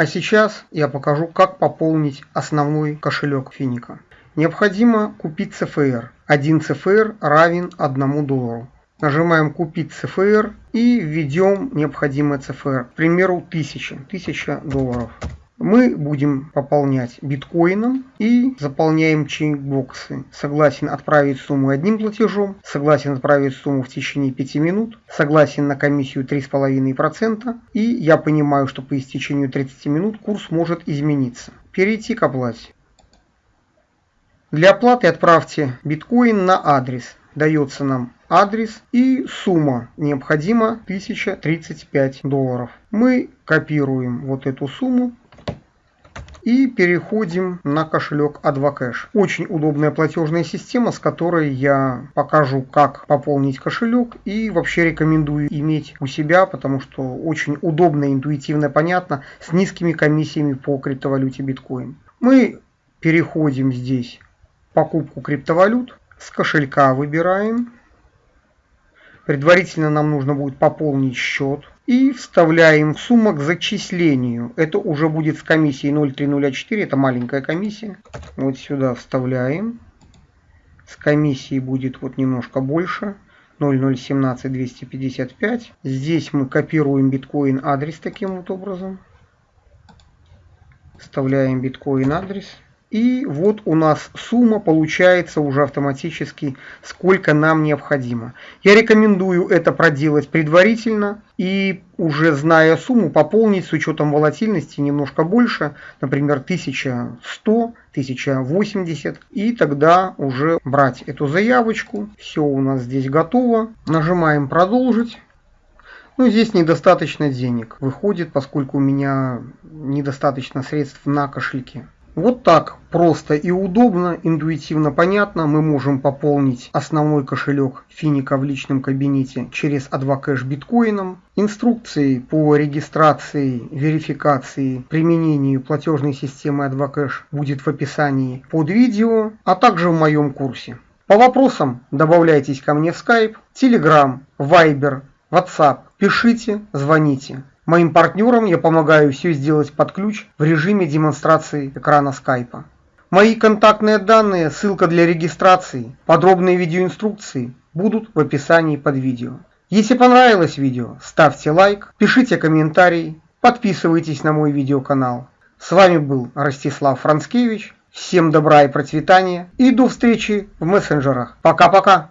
А сейчас я покажу, как пополнить основной кошелек Финика. Необходимо купить CFR. Один CFR равен 1 доллару. Нажимаем «Купить CFR» и введем необходимый CFR. К примеру, 1000, 1000 долларов. Мы будем пополнять биткоином и заполняем чекбоксы. Согласен отправить сумму одним платежом, согласен отправить сумму в течение 5 минут, согласен на комиссию 3,5% и я понимаю, что по истечению 30 минут курс может измениться. Перейти к оплате. Для оплаты отправьте биткоин на адрес. Дается нам адрес и сумма. Необходимо 1035 долларов. Мы копируем вот эту сумму и переходим на кошелек Advocash. Очень удобная платежная система, с которой я покажу, как пополнить кошелек и вообще рекомендую иметь у себя, потому что очень удобно, интуитивно, понятно, с низкими комиссиями по криптовалюте биткоин. Мы переходим здесь покупку криптовалют, с кошелька выбираем Предварительно нам нужно будет пополнить счет и вставляем сумму к зачислению. Это уже будет с комиссией 0,3004, это маленькая комиссия. Вот сюда вставляем. С комиссией будет вот немножко больше. 0017 255. Здесь мы копируем биткоин адрес таким вот образом. Вставляем биткоин адрес. И вот у нас сумма получается уже автоматически, сколько нам необходимо. Я рекомендую это проделать предварительно и уже зная сумму пополнить с учетом волатильности немножко больше, например 1100, 1080 и тогда уже брать эту заявочку. Все у нас здесь готово. Нажимаем продолжить. Ну, здесь недостаточно денег выходит, поскольку у меня недостаточно средств на кошельке. Вот так просто и удобно, интуитивно понятно мы можем пополнить основной кошелек Финика в личном кабинете через Advocash биткоином. Инструкции по регистрации, верификации, применению платежной системы Advocash будет в описании под видео, а также в моем курсе. По вопросам добавляйтесь ко мне в Skype, Telegram, Viber, WhatsApp. Пишите, звоните. Моим партнерам я помогаю все сделать под ключ в режиме демонстрации экрана скайпа. Мои контактные данные, ссылка для регистрации, подробные видеоинструкции будут в описании под видео. Если понравилось видео, ставьте лайк, пишите комментарии, подписывайтесь на мой видеоканал. С вами был Ростислав Францкевич. Всем добра и процветания и до встречи в мессенджерах. Пока-пока.